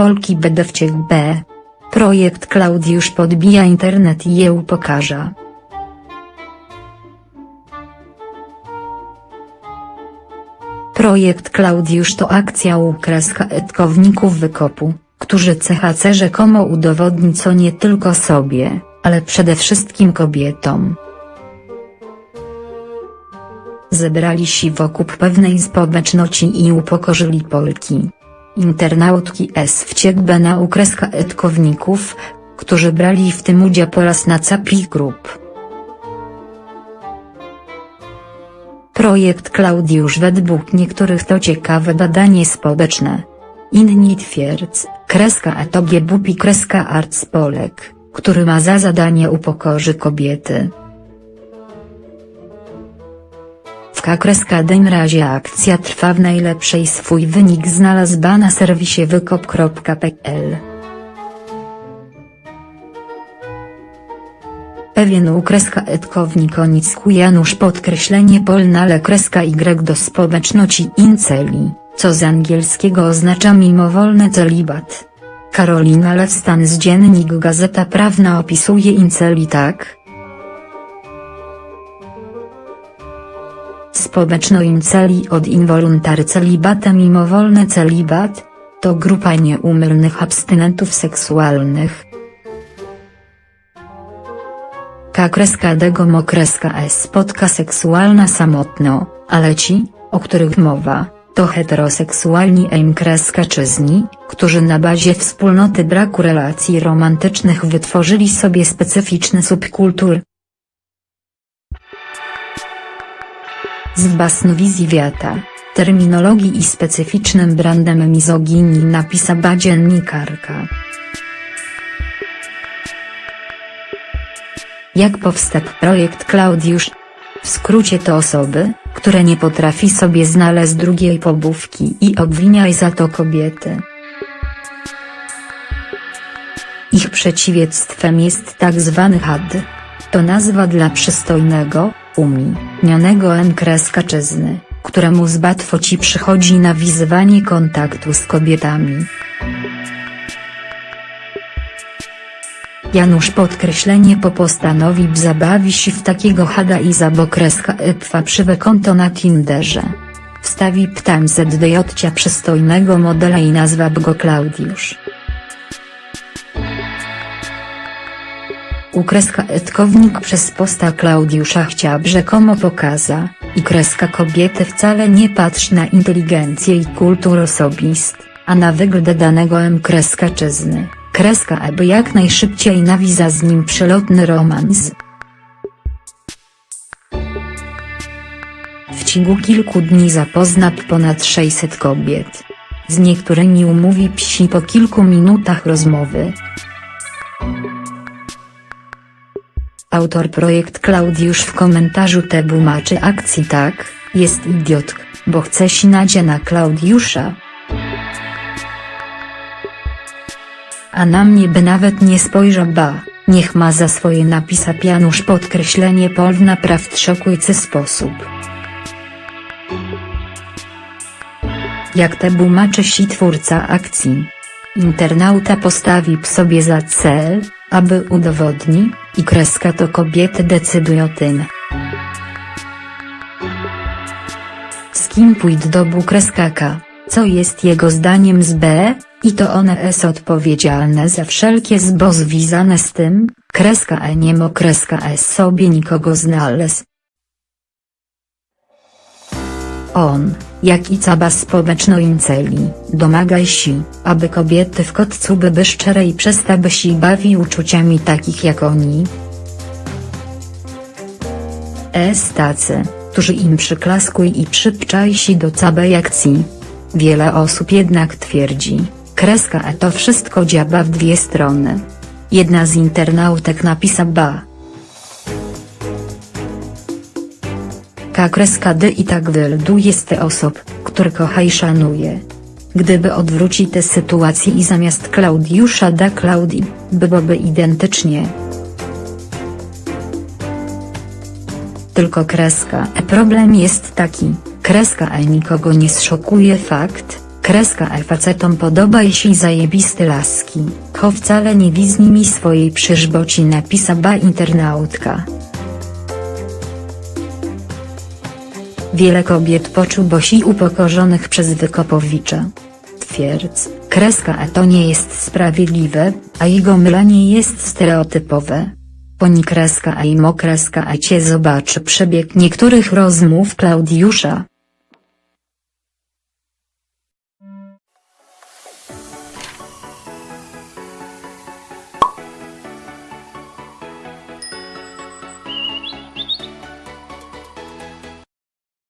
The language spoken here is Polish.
Polki będę wciek B. Projekt Klaudiusz podbija internet i je upokarza. Projekt Klaudiusz to akcja ukreska etkowników wykopu, którzy CHC rzekomo udowodni co nie tylko sobie, ale przede wszystkim kobietom. Zebrali się wokół pewnej społeczności i upokorzyli Polki. Internautki S wciekłe na ukreska etkowników, którzy brali w tym udział po raz na capi grup. Projekt Klaudiusz według niektórych to ciekawe badanie społeczne. Inni twierdz, kreska etobie bupi kreska arts Polek, który ma za zadanie upokorzy kobiety. W kakreskodym razie akcja trwa w najlepszej swój wynik znalazł na serwisie wykop.pl. Pewien u kreska etkownik onicku Janusz podkreślenie polnale kreska y do społeczności inceli, co z angielskiego oznacza mimowolny celibat. Karolina Lewstan z Dziennik Gazeta Prawna opisuje inceli tak, Społeczno-inceli od involuntary celibatem mimowolny celibat, to grupa nieumylnych abstynentów seksualnych. K kreska dego mokreska s spotka seksualna samotno, ale ci, o których mowa, to heteroseksualni m kreska czyzni, którzy na bazie wspólnoty braku relacji romantycznych wytworzyli sobie specyficzny subkultur, z basnowizji wiata, terminologii i specyficznym brandem mizoginii napisała dziennikarka. Jak powstał projekt Klaudiusz? W skrócie to osoby, które nie potrafi sobie znaleźć drugiej pobówki i obwiniaj za to kobiety. Ich przeciwieństwem jest tak zwany had. To nazwa dla przystojnego, uminionego N-czyzny, któremu z łatwo ci przychodzi nawiązywanie kontaktu z kobietami. Janusz podkreślenie po postanowi zabawi się w takiego hada i zabokreska epfa przywe konto na Tinderze. Wstawi ptam ZDJ przystojnego modela i nazwa go Klaudiusz. U kreska etkownik przez posta Klaudiusza chciał rzekomo pokaza, i kreska kobiety wcale nie patrzy na inteligencję i kultur osobist, a na wygląd danego M kreska czyzny, kreska aby jak najszybciej nawiza z nim przelotny romans. W ciągu kilku dni zapozna ponad 600 kobiet. Z niektórymi umówi psi po kilku minutach rozmowy. Autor projekt Klaudiusz w komentarzu tłumaczy akcji tak, jest idiotk, bo chce sinać na Klaudiusza. A na mnie by nawet nie spojrzał ba, niech ma za swoje napisa pianusz podkreślenie pol w naprawdę szokujący sposób. Jak te tłumaczy si twórca akcji. Internauta postawi sobie za cel, aby udowodni, i kreska to kobiety decydują o tym. Z kim pójdę do B kreska K, co jest jego zdaniem z B, i to one jest odpowiedzialne za wszelkie zbo związane z tym, kreska E nie mo kreska S sobie nikogo znalazł. On, jak i cała społeczno-inceli, domagaj się, aby kobiety w kotcu były szczere i przestały się bawi uczuciami takich jak oni. Es tacy, którzy im przyklaskuj i przypczaj się do całej akcji. Wiele osób jednak twierdzi, kreska e to wszystko działa w dwie strony. Jedna z internautek napisała Ka kreska D i tak wielu jest osób, które kocha i szanuje. Gdyby odwrócić tę sytuację i zamiast Klaudiusza da Klaudii, byłoby identycznie. Tylko kreska E problem jest taki, kreska E nikogo nie zszokuje fakt, Kreska E facetom podoba jeśli zajebiste laski, cho wcale nie wiz nimi swojej przyżboci napisa ba internautka. Wiele kobiet poczuł bosi upokorzonych przez Wykopowicza. Twierdz, kreska E to nie jest sprawiedliwe, a jego mylenie jest stereotypowe. Poni kreska E i mo kreska E cię zobaczy przebieg niektórych rozmów Klaudiusza,